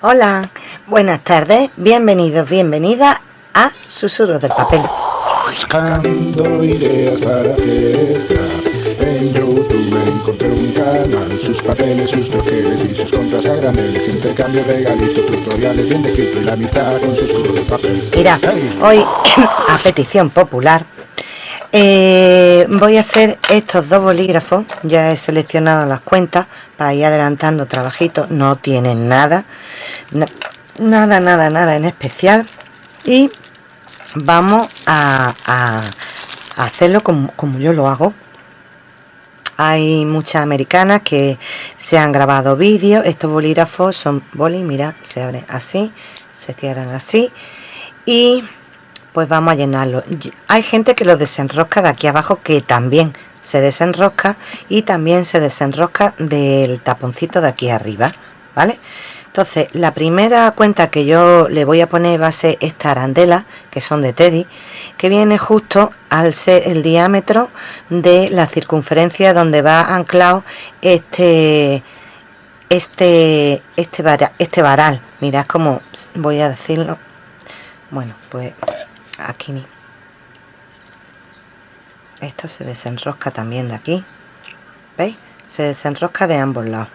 Hola, buenas tardes, bienvenidos, bienvenidas a Susurros del Papel. Buscando ideas para scrap En YouTube encontré un canal Sus papeles, sus troqueles y sus compras a graneles Intercambio, regalitos, tutoriales bien descrito Y la amistad con susurros del papel. Mira, hoy a petición popular eh, voy a hacer estos dos bolígrafos. Ya he seleccionado las cuentas para ir adelantando trabajitos no tienen nada na- nada nada nada en especial. Y vamos a, hacerlo como, como yo lo hago. Hay muchas americanas que se han grabado vídeos. Estos bolígrafos son boli mira se abren así se cierran así. Y pues vamos a llenarlo. Hay gente que lo desenrosca de aquí abajo que también se desenrosca y también se desenrosca del taponcito de aquí arriba vale entonces la primera cuenta que yo le voy a poner va a ser esta arandela que son de Teddy que viene justo al ser el diámetro de la circunferencia donde va anclado este este este vara- este varal. Mirad cómo voy a decirlo. Bueno pues aquí mi- esto se desenrosca también de aquí. Veis se desenrosca de ambos lados.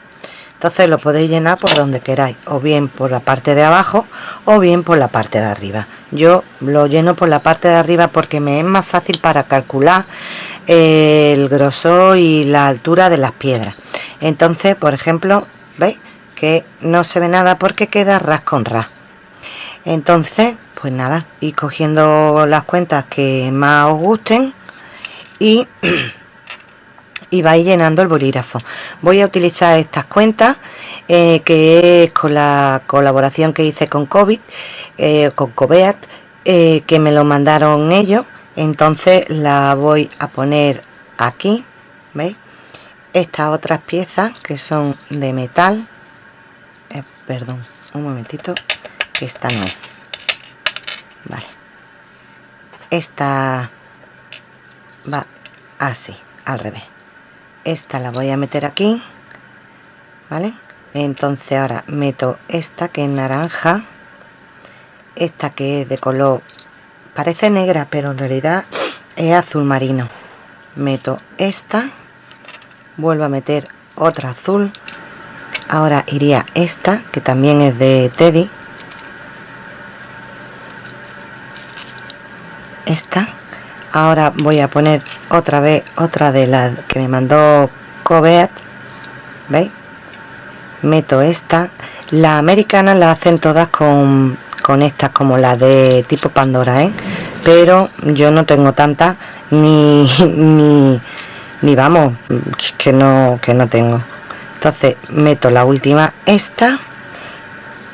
Entonces lo podéis llenar por donde queráis o bien por la parte de abajo o bien por la parte de arriba. Yo lo lleno por la parte de arriba porque me es más fácil para calcular eh, el grosor y la altura de las piedras. Entonces por ejemplo veis que no se ve nada porque queda ras con ras. Entonces pues nada y cogiendo las cuentas que más os gusten y y vais llenando el bolígrafo. Voy a utilizar estas cuentas eh, que es con la colaboración que hice con COVID eh, con Cobeat eh, que me lo mandaron ellos. Entonces la voy a poner aquí veis estas otras piezas que son de metal. Perdón un momentito esta no vale. Esta va así al revés. Esta la voy a meter aquí vale entonces ahora meto esta que es naranja esta que es de color parece negra pero en realidad es azul marino. Meto esta vuelvo a meter otra azul. Ahora iría esta que también es de Teddy. Esta ahora voy a poner otra vez otra de las que me mandó Cobeat veis meto esta. La americana la hacen todas con con estas como la de tipo Pandora ¿eh? pero yo no tengo tantas ni ni ni vamos que no que no tengo. Entonces meto la última esta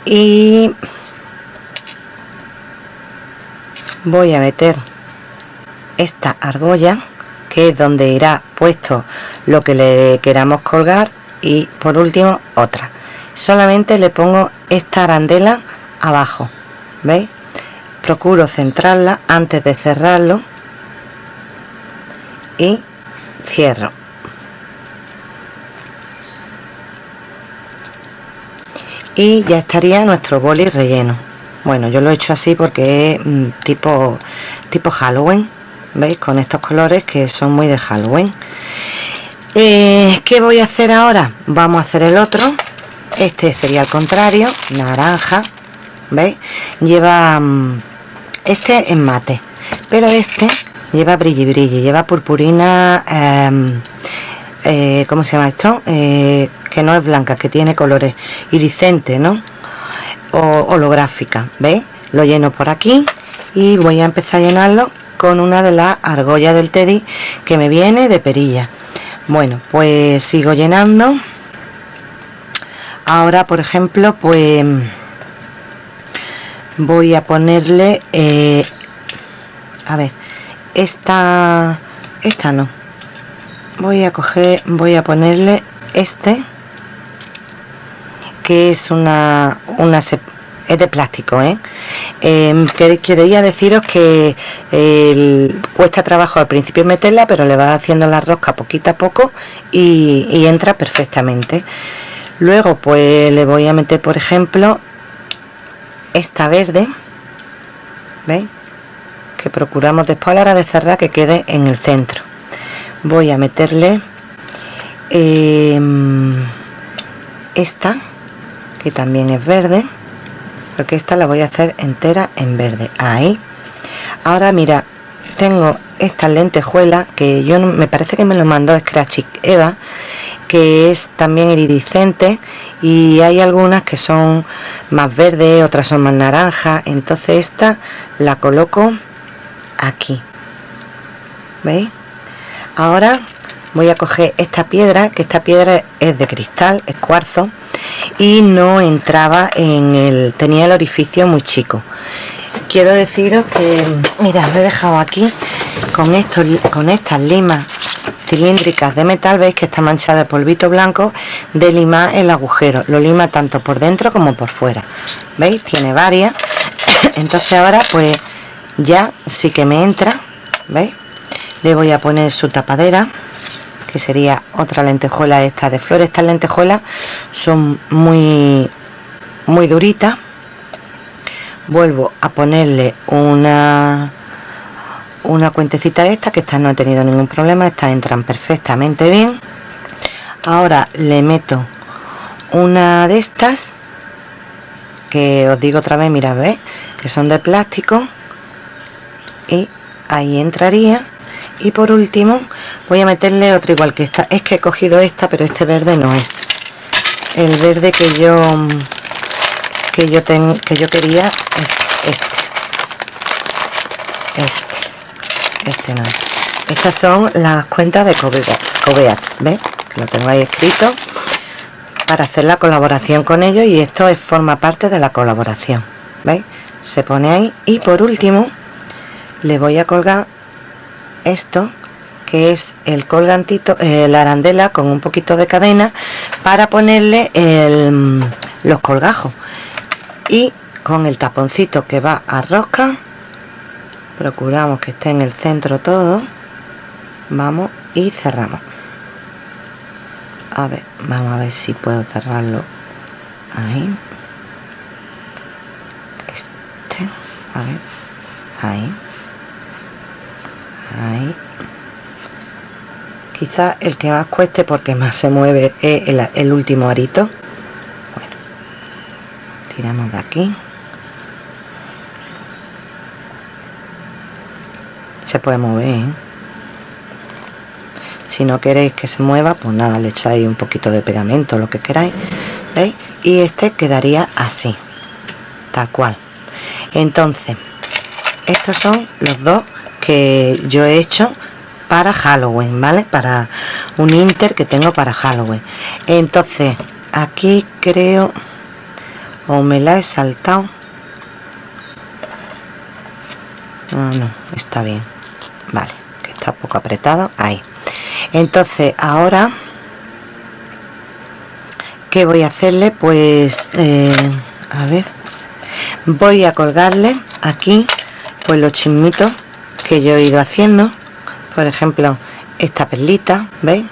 y voy a meter esta argolla que es donde irá puesto lo que le queramos colgar y por último otra. Solamente le pongo esta arandela abajo veis procuro centrarla antes de cerrarlo y cierro. Y ya estaría nuestro boli relleno. Bueno yo lo he hecho así porque es mm, tipo tipo Halloween veis con estos colores que son muy de Halloween Eh, ¿qué voy a hacer ahora? vamos a hacer el otro este sería al contrario naranja veis lleva mm, este es mate pero este lleva brilli brilli lleva purpurina em, eh, ¿cómo se llama esto? Eh, que no es blanca, que tiene colores iridiscentes, ¿no? O holográfica, ¿veis? Lo lleno por aquí y voy a empezar a llenarlo con una de las argollas del Teddy que me viene de perilla. Bueno, pues sigo llenando. Ahora, por ejemplo, pues voy a ponerle, eh, a ver, esta, esta no, voy a coger voy a ponerle este que es una una es de plástico ¿eh? Que- quería deciros que el- cuesta trabajo al principio meterla pero le va haciendo la rosca poquito a poco y, y entra perfectamente. Luego pues le voy a meter por ejemplo esta verde veis que procuramos después a la hora de cerrar que quede en el centro. Voy a meterle em, esta que también es verde porque esta la voy a hacer entera en verde. Ahí. Ahora mira tengo esta lentejuela que yo me parece que me lo mandó Scratchy Eva que es también iridiscente y hay algunas que son más verdes otras son más naranjas entonces esta la coloco aquí. Veis ahora voy a coger esta piedra que esta piedra es de cristal es cuarzo y no entraba en el tenía el orificio muy chico. Quiero deciros que mira lo he dejado aquí con esto con estas limas cilíndricas de metal veis que está manchada de polvito blanco de limar el agujero. Lo lima tanto por dentro como por fuera. Veis tiene varias. Entonces ahora pues ya sí que me entra veis le voy a poner su tapadera que sería otra lentejuela esta de flores. Estas lentejuelas son muy muy duritas. Vuelvo a ponerle una una cuentecita esta que esta no he tenido ningún problema estas entran perfectamente bien. Ahora le meto una de estas que os digo otra vez mira ve que son de plástico. Y ahí entraría. Y por último voy a meterle otra igual que esta. Es que he cogido esta pero este verde no es. El verde que yo que yo tengo que yo quería es este. Este. Este no estas son las cuentas de Coveat ¿ves? lo tengo ahí escrito para hacer la colaboración con ellos y esto es, forma parte de la colaboración ¿veis? se pone ahí y por último le voy a colgar esto que es el colgantito, la arandela con un poquito de cadena para ponerle los colgajos. Y con el taponcito que va a rosca procuramos que esté en el centro todo. Vamos y cerramos. A ver, vamos a ver si puedo cerrarlo ahí. Este, a ver, ahí. Ahí quizá el que más cueste porque más se mueve es el, último arito bueno tiramos de aquí se puede mover ¿eh? si no queréis que se mueva pues nada le echáis un poquito de pegamento lo que queráis ¿veis? y este quedaría así tal cual entonces estos son los dos que yo he hecho para Halloween, ¿vale? Para un inter que tengo para Halloween. Entonces, aquí creo... O me la he saltado. Ah, no, está bien. Vale, que está poco apretado. Ahí. Entonces, ahora... ¿Qué voy a hacerle? Pues... Eh, a ver. Voy a colgarle aquí pues los chismitos que yo he ido haciendo por ejemplo esta perlita veis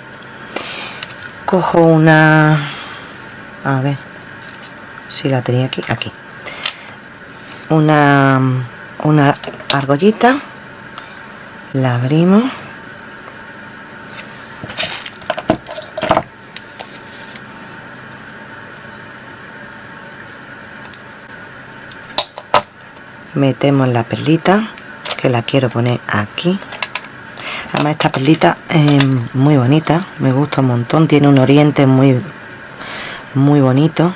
cojo una a ver si la tenía aquí aquí. Una una argollita la abrimos. Metemos la perlita que la quiero poner aquí además esta perlita es muy bonita me gusta un montón tiene un oriente muy muy bonito.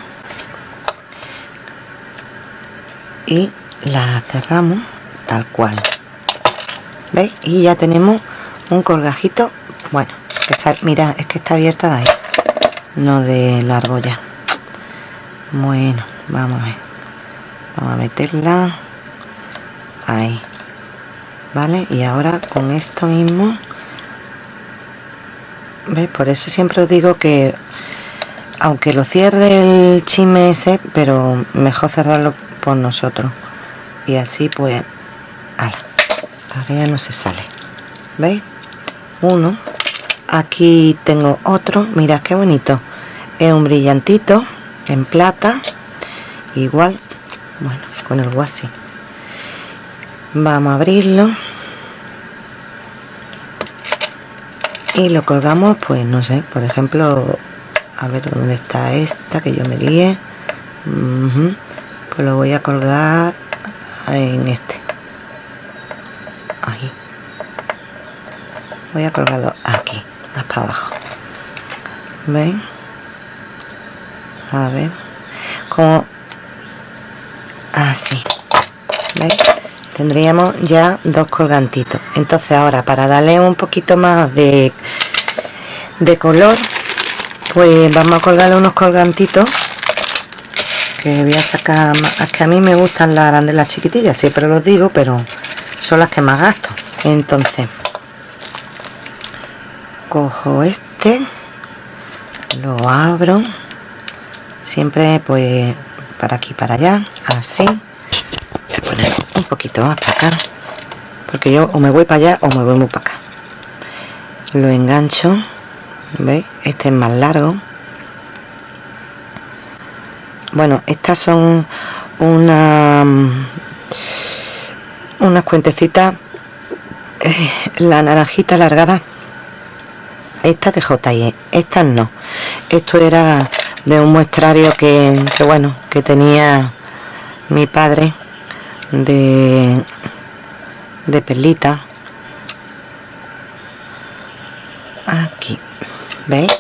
Y la cerramos tal cual. ¿veis? y ya tenemos un colgajito bueno mira es que está abierta de ahí no de la argolla bueno vamos a ver. Vamos a meterla ahí vale y ahora con esto mismo ¿veis? por eso siempre os digo que aunque lo cierre el chisme ese pero mejor cerrarlo por nosotros. Y así pues ala, ahora ya no se sale veis uno aquí tengo otro mira qué bonito. Es un brillantito en plata igual bueno con el guasi vamos a abrirlo. Y lo colgamos pues no sé por ejemplo a ver dónde está esta que yo me guíe. Pues lo voy a colgar en este. Ahí. Voy a colgarlo aquí más para abajo. Ven a ver. Como así ¿Veis? Tendríamos ya dos colgantitos. Entonces ahora para darle un poquito más de de color pues vamos a colgarle unos colgantitos que voy a sacar es que a mí me gustan las arandelas chiquitillas siempre los digo pero son las que más gasto. Entonces cojo este lo abro siempre pues para aquí para allá así un poquito más para acá porque yo o me voy para allá o me voy muy para acá. Lo engancho ¿veis? este es más largo. Bueno estas son una unas cuentecitas eh, la naranjita alargada. Estas de JIE estas no. Esto era de un muestrario que, bueno que tenía mi padre de de perlita. Aquí veis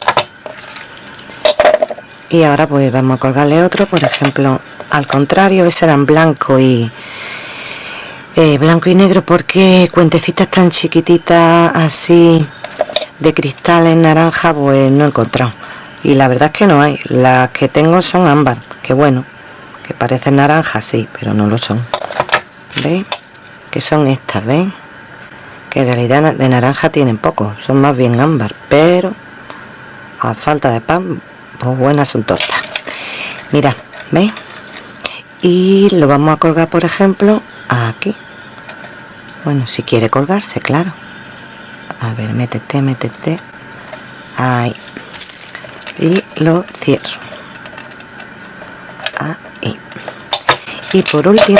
y ahora pues vamos a colgarle otro por ejemplo al contrario ese eran blanco y eh, blanco y negro porque cuentecitas tan chiquititas así de cristal en naranja pues no he encontrado. Y la verdad es que no hay. Las que tengo son ámbar que bueno que parecen naranjas sí pero no lo son ¿veis? que son estas ¿veis? que en realidad de naranja tienen poco son más bien ámbar pero a falta de pan pues buenas son tortas mira ¿veis? y lo vamos a colgar por ejemplo aquí bueno si quiere colgarse claro a ver métete métete ahí y lo cierro ahí y por último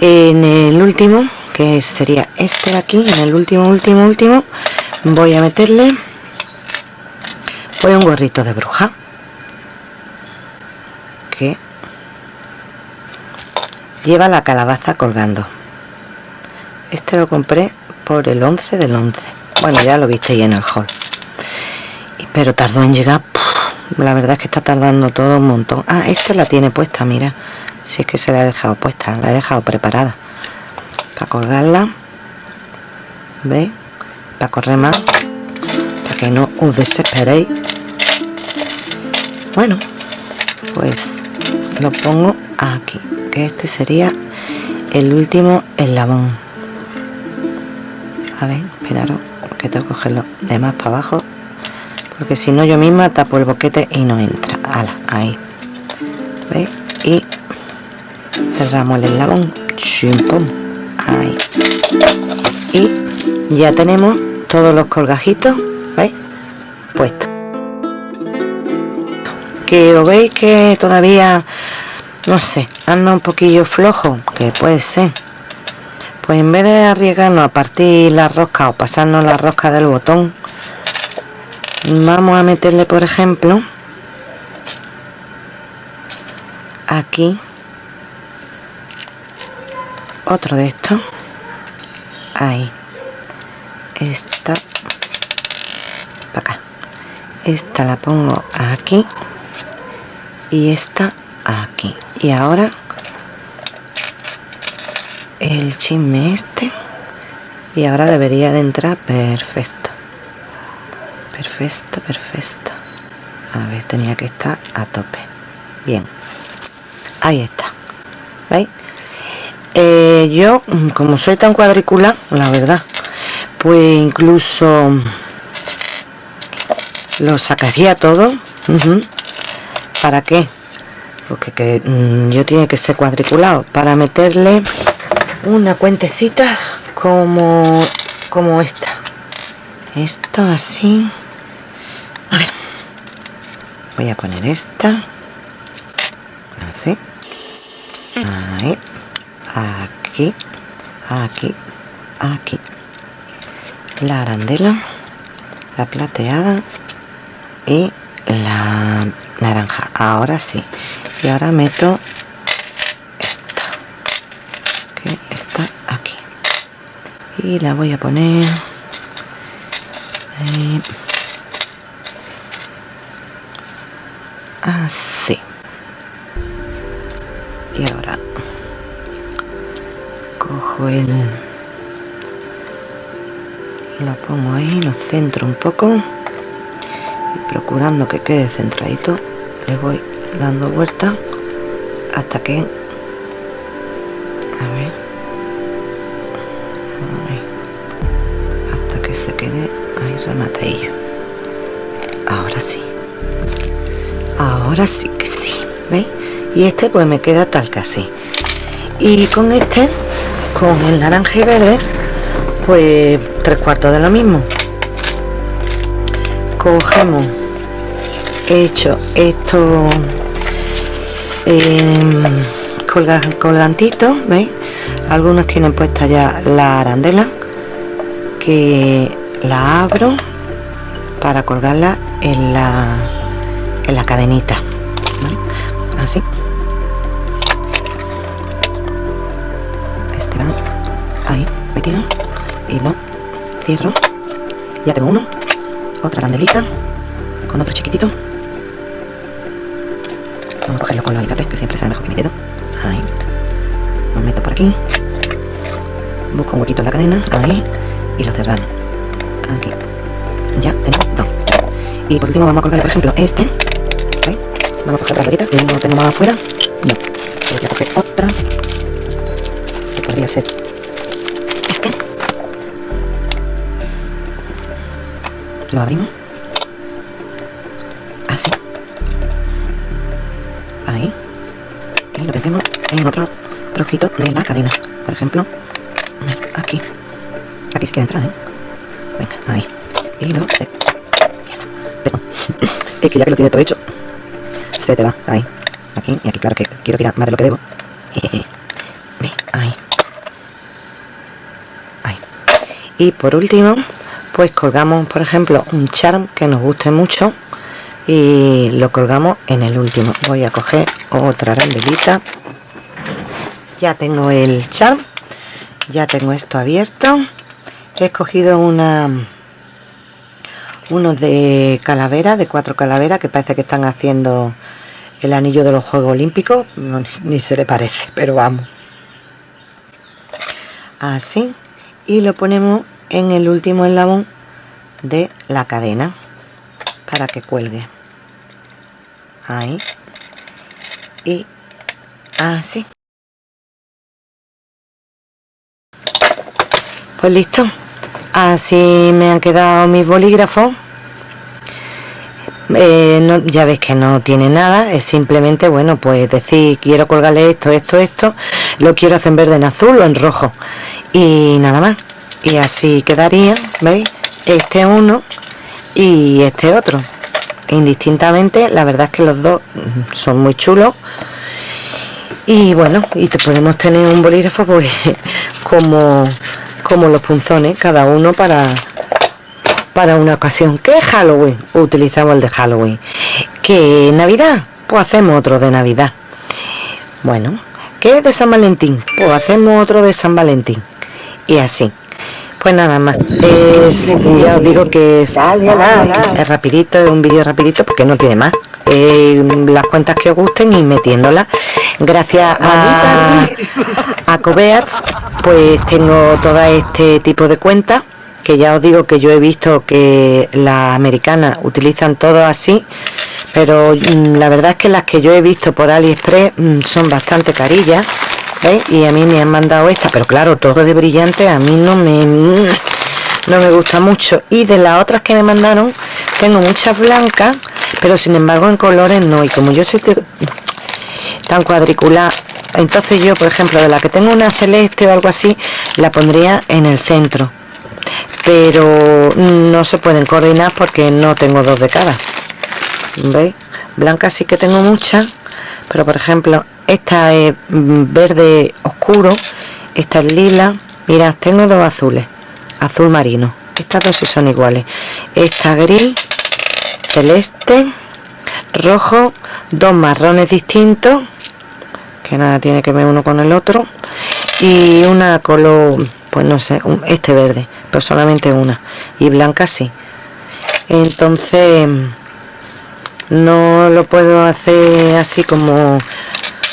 en el último que sería este de aquí en el último último último voy a meterle voy un gorrito de bruja que lleva la calabaza colgando. Este lo compré por el 11 del 11 bueno ya lo visteis en el hall. Pero tardó en llegar la verdad es que está tardando todo un montón. Ah, esta la tiene puesta, mira si es que se la he dejado puesta, la he dejado preparada. Para colgarla ¿veis? para correr más para que no os desesperéis. Bueno pues lo pongo aquí que este sería el último eslabón. A ver, esperaros que tengo que cogerlo de más para abajo porque si no yo misma tapo el boquete y no entra. Ala, ahí. ¿veis? y cerramos el eslabón. Ahí. Y ya tenemos todos los colgajitos ¿veis? puestos. Que os veis que todavía no sé anda un poquillo flojo que puede ser. Pues en vez de arriesgarnos a partir la rosca o pasarnos la rosca del botón vamos a meterle por ejemplo aquí otro de estos. Ahí. Esta. Para acá. Esta la pongo aquí. Y esta aquí. Y ahora el chisme este. Y ahora debería de entrar perfecto. Perfecto perfecto. A ver tenía que estar a tope. Bien. Ahí está. ¿veis? Eh, yo como soy tan cuadricular la verdad pues incluso lo sacaría todo ¿para qué? porque que, mm, yo tiene que ser cuadriculado para meterle una cuentecita como como esta. Esto así. A ver. Voy a poner esta. Así. Ahí aquí aquí aquí. La arandela la plateada y la naranja. Ahora sí. Y ahora meto esta. Que está aquí. Y la voy a poner así el lo pongo ahí lo centro un poco. Y procurando que quede centradito le voy dando vuelta hasta que hasta que se quede ahí remateillo ahora sí. Ahora sí que sí ¿veis? y este pues me queda tal que así. Y con este con el naranja y verde pues tres cuartos de lo mismo. Cogemos he hecho esto eh, colgantitos veis algunos tienen puesta ya la arandela que la abro para colgarla en la en la cadenita así cierro ya tengo uno. Otra arandelita con otro chiquitito. Vamos a cogerlo con los alicates que siempre sale mejor que mi dedo. Ahí. Lo meto por aquí. Busco un huequito en la cadena. Ahí. Y lo cerramos. Aquí. Ya tengo dos. Y por último vamos a colgar por ejemplo este. ¿Ahí? vamos a coger la varita que no tengo más afuera. No. Voy a coger otra. Que podría ser lo abrimos así ahí y lo metemos en otro trocito de la cadena por ejemplo aquí. Aquí es que entra ¿eh? venga ahí. Y luego se... perdón. Es que ya que lo tiene todo hecho se te va. Ahí. Aquí y aquí claro que quiero tirar más de lo que debo. Ahí. Ahí. Y por último pues colgamos por ejemplo un charm que nos guste mucho y lo colgamos en el último. Voy a coger otra arandelita ya tengo el charm ya tengo esto abierto. He escogido una unos de calavera de cuatro calaveras que parece que están haciendo el anillo de los Juegos Olímpicos. Ni se le parece pero vamos. Así. Y lo ponemos en el último eslabón de la cadena para que cuelgue. Ahí. Y así. Pues listo. Así me han quedado mis bolígrafos. Eh, ya ves que no tiene nada es simplemente bueno pues decir quiero colgarle esto esto esto lo quiero hacer en verde en azul o en rojo. Y nada más y así quedaría veis este uno y este otro. Indistintamente la verdad es que los dos son muy chulos. Y bueno y te podemos tener un bolígrafo pues como como los punzones cada uno para para una ocasión. Que Halloween utilizamos el de Halloween. Que Navidad pues hacemos otro de Navidad. Bueno que de San Valentín pues hacemos otro de San Valentín. Y así pues nada más. Es, ya os digo que es, es rapidito es un vídeo rapidito porque no tiene más. Eh, las cuentas que os gusten y metiéndolas. Gracias a, a Cobeat pues tengo todo este tipo de cuentas que ya os digo que yo he visto que las americanas utilizan todo así pero mm, la verdad es que las que yo he visto por aliexpress mm, son bastante carillas y a mí me han mandado esta pero claro todo de brillante a mí no me no me gusta mucho. Y de las otras que me mandaron tengo muchas blancas pero sin embargo en colores no. Y como yo soy tan cuadricular entonces yo por ejemplo de la que tengo una celeste o algo así la pondría en el centro. Pero no se pueden coordinar porque no tengo dos de cada. Veis blancas sí que tengo muchas pero por ejemplo esta es mm, verde oscuro esta es lila. Mira tengo dos azules azul marino. Estas dos sí son iguales. Esta gris celeste rojo dos marrones distintos que nada tiene que ver uno con el otro y una color pues no sé este verde pero solamente una y blanca sí. Entonces no lo puedo hacer así como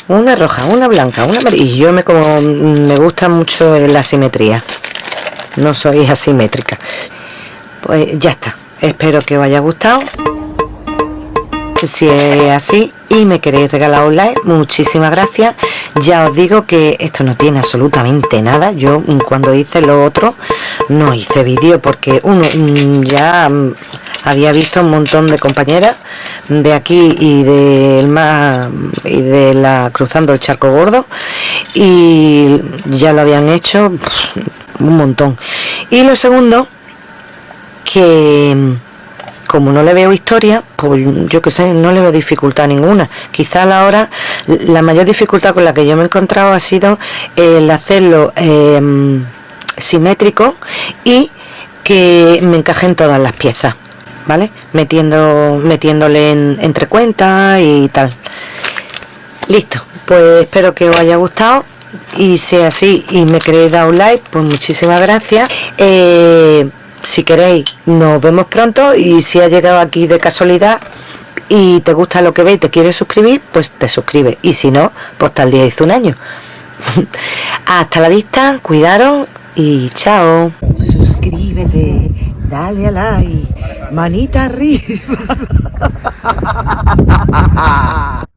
una roja una blanca una amarilla. Y yo me como me gusta mucho la simetría. No soy asimétrica. Pues ya está. Espero que os haya gustado. Si es así y me queréis regalar un like muchísimas gracias. Ya os digo que esto no tiene absolutamente nada. Yo mm, cuando hice lo otro no hice vídeo porque uno mm, ya mm, había visto un montón de compañeras de aquí y del más y de la cruzando el charco gordo y ya lo habían hecho un montón y lo segundo que como no le veo historia, pues yo que sé, no le veo dificultad ninguna. Quizá a la mayor dificultad con la que yo me he encontrado ha sido el hacerlo em, simétrico y que me encajen todas las piezas, ¿vale? Metiendo, metiéndole entre cuentas y tal. Listo, pues espero que os haya gustado y sea así y me queréis dar un like, pues muchísimas gracias. Eh, si queréis nos vemos pronto y si has llegado aquí de casualidad y te gusta lo que ves y te quieres suscribir pues te suscribes y si no pues tal día hizo un año hasta la vista cuidaros y chao suscríbete dale a like manita arriba